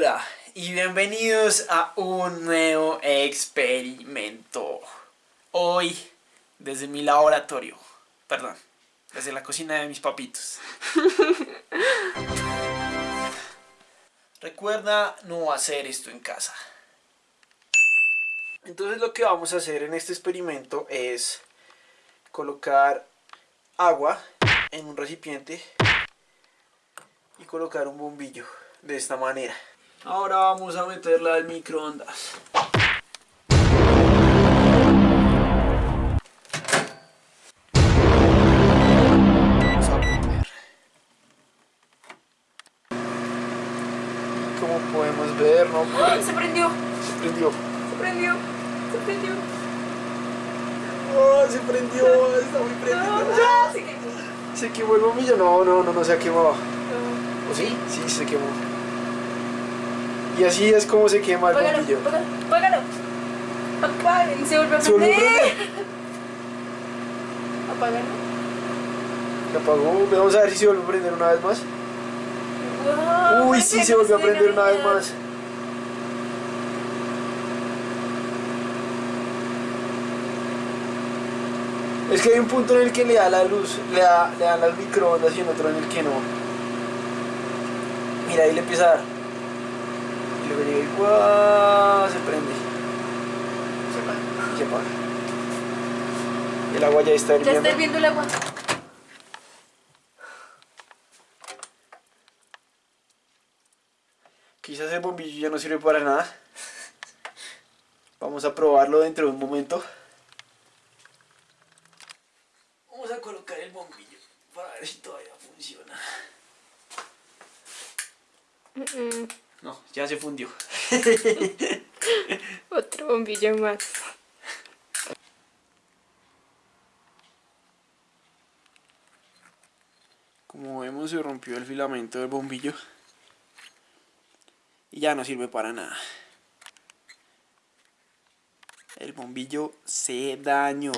Hola y bienvenidos a un nuevo experimento. Hoy desde mi laboratorio, perdón, desde la cocina de mis papitos. Recuerda no hacer esto en casa. Entonces lo que vamos a hacer en este experimento es colocar agua en un recipiente y colocar un bombillo de esta manera. Ahora vamos a meterla al microondas. Vamos a poner. Como podemos ver, no ¡Ay, se prendió! se prendió. Se prendió. Se prendió. Oh, se prendió, está muy prendido. No, se quemó. ¿Se quemó el bombillo? No, no, no, no se ha quemado. No. ¿O sí? Sí, se quemó. Y así es como se quema el Apágalo, bombillo. apágalo, apágalo. Se vuelve a ¿Se volvió a prender. Apágalo. Se apagó. Vamos a ver si se vuelve a prender una vez más. Wow, Uy, sí, se volvió a prender una vez más. Es que hay un punto en el que le da la luz, le da, le dan las microondas y en otro en el que no. Mira, ahí le empieza a dar. ¡Guau! se prende. Se apaga. Y se apaga. El agua ya está Ya hirviendo. está hirviendo el agua. Quizás el bombillo ya no sirve para nada. Vamos a probarlo dentro de un momento. Vamos a colocar el bombillo para ver si todavía funciona. No, ya se fundió. Otro bombillo más. Como vemos se rompió el filamento del bombillo. Y ya no sirve para nada. El bombillo se dañó.